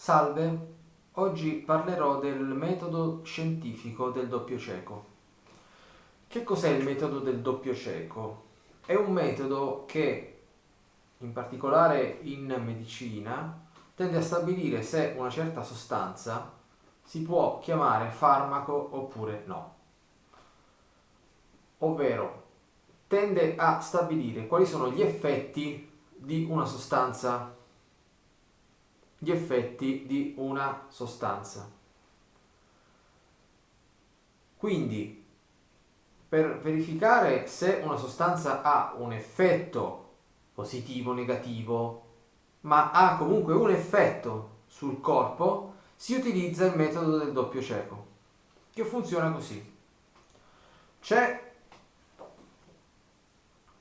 Salve, oggi parlerò del metodo scientifico del doppio cieco. Che cos'è il metodo del doppio cieco? È un metodo che, in particolare in medicina, tende a stabilire se una certa sostanza si può chiamare farmaco oppure no. Ovvero, tende a stabilire quali sono gli effetti di una sostanza gli effetti di una sostanza. Quindi, per verificare se una sostanza ha un effetto positivo o negativo, ma ha comunque un effetto sul corpo, si utilizza il metodo del doppio cieco, che funziona così. C'è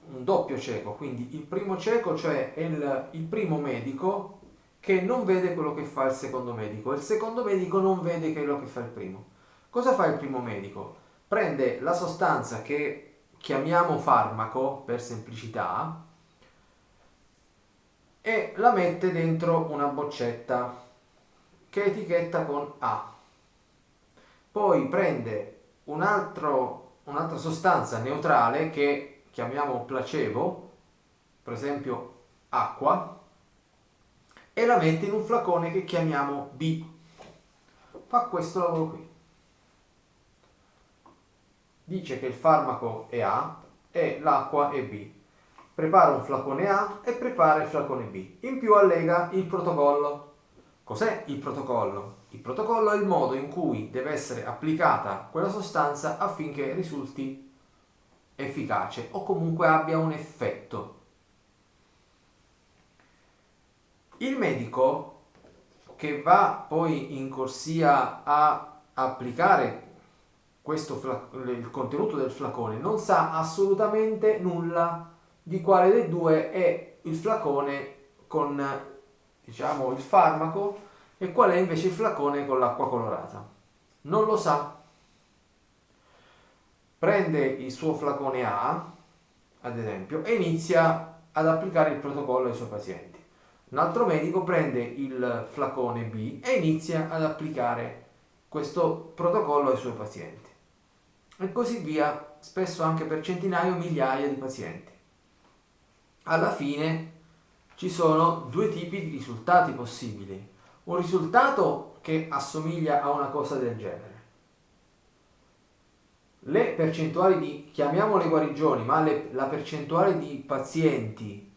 un doppio cieco, quindi il primo cieco, cioè il, il primo medico che non vede quello che fa il secondo medico il secondo medico non vede quello che fa il primo. Cosa fa il primo medico? Prende la sostanza che chiamiamo farmaco per semplicità e la mette dentro una boccetta che etichetta con A. Poi prende un un'altra sostanza neutrale che chiamiamo placebo, per esempio acqua, e la mette in un flacone che chiamiamo B. Fa questo lavoro qui. Dice che il farmaco è A e l'acqua è B. Prepara un flacone A e prepara il flacone B. In più allega il protocollo. Cos'è il protocollo? Il protocollo è il modo in cui deve essere applicata quella sostanza affinché risulti efficace o comunque abbia un effetto Il medico che va poi in corsia a applicare questo il contenuto del flacone non sa assolutamente nulla di quale dei due è il flacone con diciamo il farmaco e qual è invece il flacone con l'acqua colorata. Non lo sa. Prende il suo flacone A ad esempio e inizia ad applicare il protocollo ai suoi pazienti un altro medico prende il flacone B e inizia ad applicare questo protocollo ai suoi pazienti. E così via, spesso anche per centinaia o migliaia di pazienti. Alla fine ci sono due tipi di risultati possibili. Un risultato che assomiglia a una cosa del genere. Le percentuali di, chiamiamole guarigioni, ma le, la percentuale di pazienti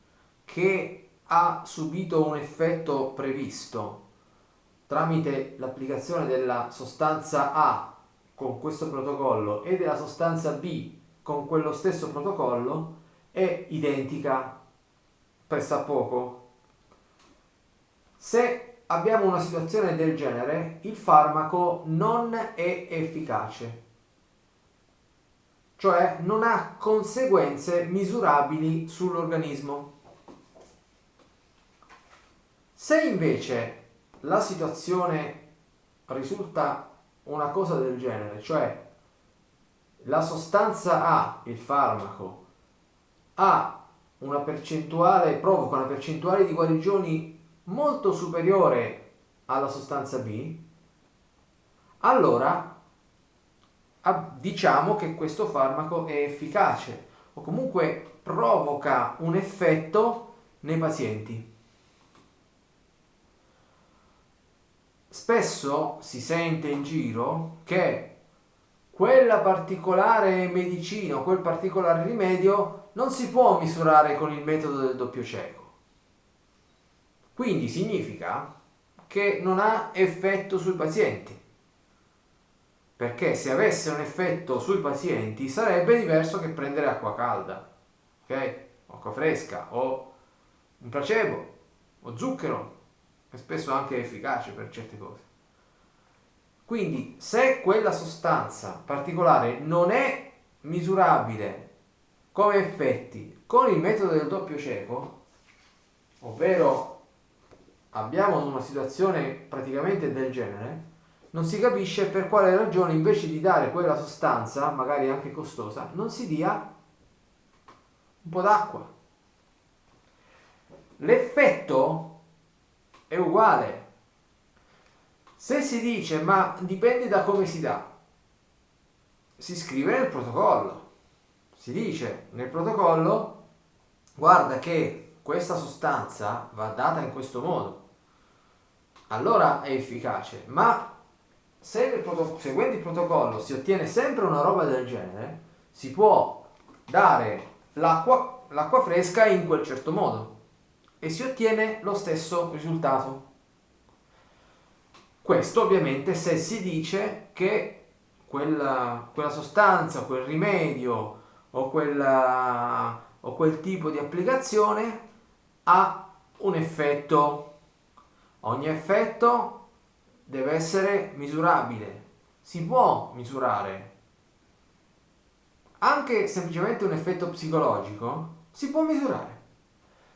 che ha subito un effetto previsto tramite l'applicazione della sostanza A con questo protocollo e della sostanza B con quello stesso protocollo è identica pressappoco. Se abbiamo una situazione del genere, il farmaco non è efficace, cioè non ha conseguenze misurabili sull'organismo. Se invece la situazione risulta una cosa del genere, cioè la sostanza A, il farmaco, una provoca una percentuale di guarigioni molto superiore alla sostanza B, allora diciamo che questo farmaco è efficace o comunque provoca un effetto nei pazienti. Spesso si sente in giro che quella particolare medicina o quel particolare rimedio non si può misurare con il metodo del doppio cieco. Quindi significa che non ha effetto sui pazienti. Perché se avesse un effetto sui pazienti sarebbe diverso che prendere acqua calda, ok? acqua fresca o un placebo o zucchero è spesso anche efficace per certe cose. Quindi se quella sostanza particolare non è misurabile come effetti con il metodo del doppio cieco, ovvero abbiamo una situazione praticamente del genere, non si capisce per quale ragione invece di dare quella sostanza, magari anche costosa, non si dia un po' d'acqua. L'effetto è uguale, Se si dice ma dipende da come si dà, si scrive nel protocollo. Si dice nel protocollo guarda che questa sostanza va data in questo modo. Allora è efficace, ma se seguendo il protocollo si ottiene sempre una roba del genere, si può dare l'acqua fresca in quel certo modo e si ottiene lo stesso risultato. Questo ovviamente se si dice che quella, quella sostanza, quel rimedio o, quella, o quel tipo di applicazione ha un effetto. Ogni effetto deve essere misurabile. Si può misurare. Anche semplicemente un effetto psicologico si può misurare.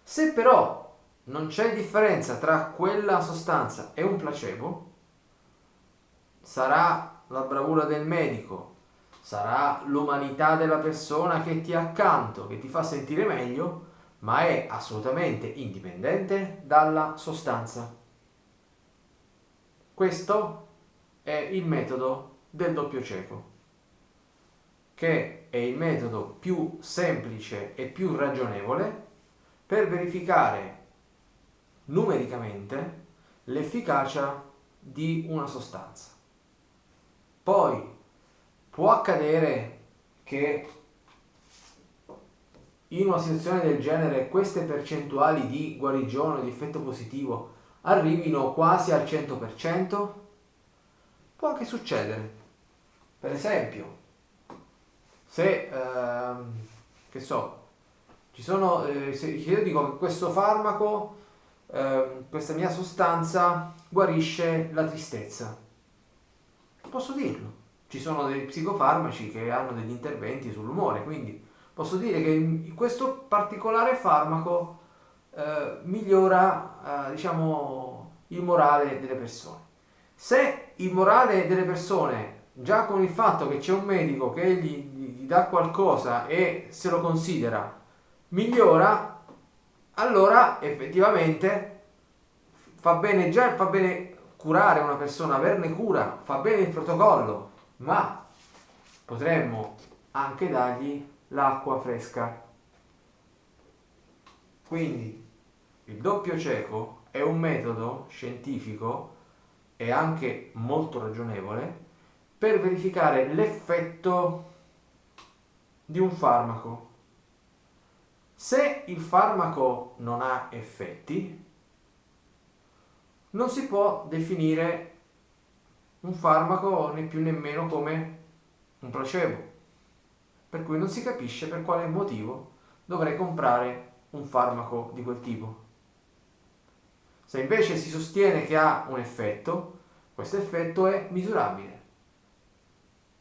Se però non c'è differenza tra quella sostanza e un placebo, sarà la bravura del medico, sarà l'umanità della persona che ti ha accanto, che ti fa sentire meglio, ma è assolutamente indipendente dalla sostanza. Questo è il metodo del doppio cieco, che è il metodo più semplice e più ragionevole per verificare numericamente l'efficacia di una sostanza. Poi può accadere che in una situazione del genere queste percentuali di guarigione, di effetto positivo arrivino quasi al 100%? Può anche succedere. Per esempio, se, ehm, che so, ci sono, eh, se io dico che questo farmaco, eh, questa mia sostanza guarisce la tristezza, posso dirlo. Ci sono dei psicofarmaci che hanno degli interventi sull'umore, quindi posso dire che questo particolare farmaco eh, migliora, eh, diciamo, il morale delle persone. Se il morale delle persone, già con il fatto che c'è un medico che gli, gli dà qualcosa e se lo considera, migliora, allora effettivamente fa bene già, fa bene curare una persona, averne cura, fa bene il protocollo, ma potremmo anche dargli l'acqua fresca. Quindi il doppio cieco è un metodo scientifico e anche molto ragionevole per verificare l'effetto di un farmaco. Se il farmaco non ha effetti, non si può definire un farmaco né più nemmeno come un placebo, per cui non si capisce per quale motivo dovrei comprare un farmaco di quel tipo. Se invece si sostiene che ha un effetto, questo effetto è misurabile,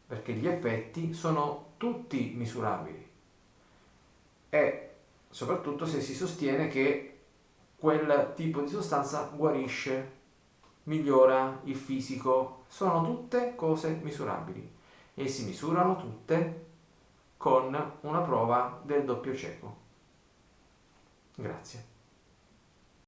perché gli effetti sono tutti misurabili e soprattutto se si sostiene che quel tipo di sostanza guarisce, migliora il fisico, sono tutte cose misurabili e si misurano tutte con una prova del doppio cieco. Grazie.